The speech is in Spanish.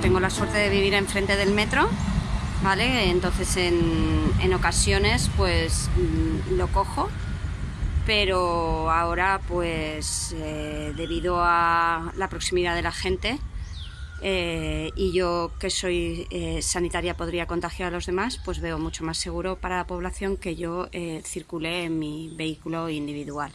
tengo la suerte de vivir enfrente del metro, ¿vale? Entonces en, en ocasiones pues mm, lo cojo, pero ahora pues eh, debido a la proximidad de la gente eh, y yo que soy eh, sanitaria podría contagiar a los demás, pues veo mucho más seguro para la población que yo eh, circule en mi vehículo individual.